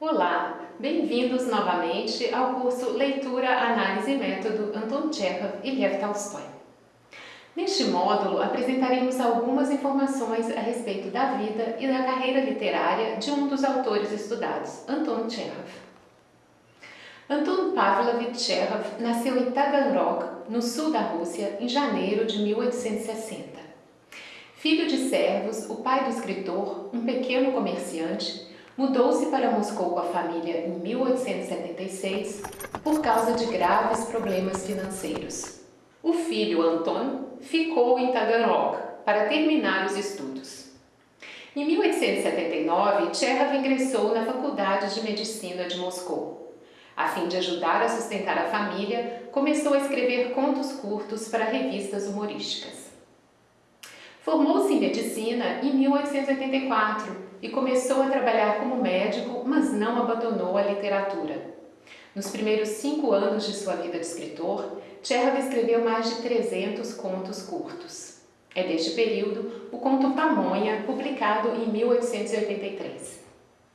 Olá, bem-vindos novamente ao curso Leitura, Análise e Método Anton Chekhov e Lev Tolstói. Neste módulo, apresentaremos algumas informações a respeito da vida e da carreira literária de um dos autores estudados, Anton Chekhov. Anton Pavlovich Chekhov nasceu em Taganrog, no sul da Rússia, em janeiro de 1860. Filho de servos, o pai do escritor, um pequeno comerciante, Mudou-se para Moscou com a família em 1876 por causa de graves problemas financeiros. O filho Anton ficou em Taganrog para terminar os estudos. Em 1879, Tchekhov ingressou na Faculdade de Medicina de Moscou. A fim de ajudar a sustentar a família, começou a escrever contos curtos para revistas humorísticas. Formou-se em medicina em 1884 e começou a trabalhar como médico, mas não abandonou a literatura. Nos primeiros cinco anos de sua vida de escritor, Tchekhov escreveu mais de 300 contos curtos. É deste período o conto Pamonha, publicado em 1883.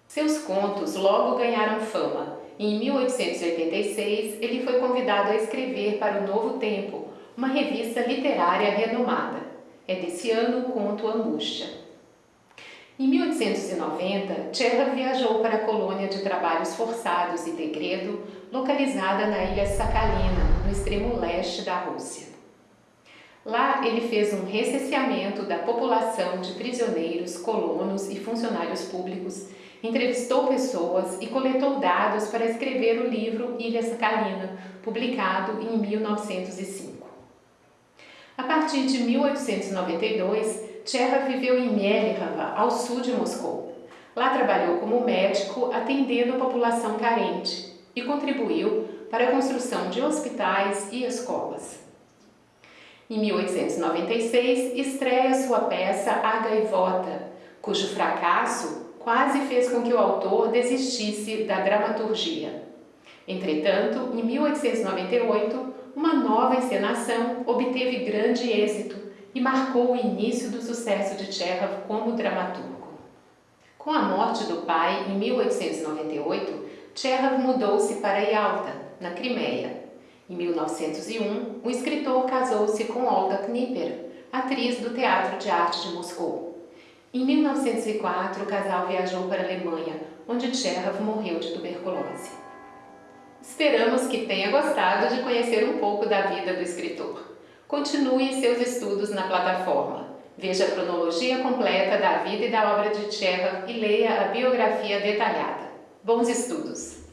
Seus contos logo ganharam fama em 1886 ele foi convidado a escrever para o Novo Tempo, uma revista literária renomada. É desse ano o conto Angústia. Em 1890, Tchekhov viajou para a colônia de trabalhos forçados e Degredo, localizada na ilha Sakhalina, no extremo leste da Rússia. Lá, ele fez um recenseamento da população de prisioneiros, colonos e funcionários públicos, entrevistou pessoas e coletou dados para escrever o livro Ilha Sakhalina, publicado em 1905. A partir de 1892, Tcherra viveu em Mielihava, ao sul de Moscou. Lá trabalhou como médico atendendo a população carente e contribuiu para a construção de hospitais e escolas. Em 1896, estreia sua peça A Gaivota, cujo fracasso quase fez com que o autor desistisse da dramaturgia. Entretanto, em 1898, uma nova encenação obteve grande êxito e marcou o início do sucesso de Tchekhov como dramaturgo. Com a morte do pai em 1898, Tchekhov mudou-se para Yalta, na Crimeia. Em 1901, o escritor casou-se com Olga Knipper, atriz do Teatro de Arte de Moscou. Em 1904, o casal viajou para a Alemanha, onde Tchekhov morreu de tuberculose. Esperamos que tenha gostado de conhecer um pouco da vida do escritor. Continue seus estudos na plataforma. Veja a cronologia completa da vida e da obra de Tchekhov e leia a biografia detalhada. Bons estudos!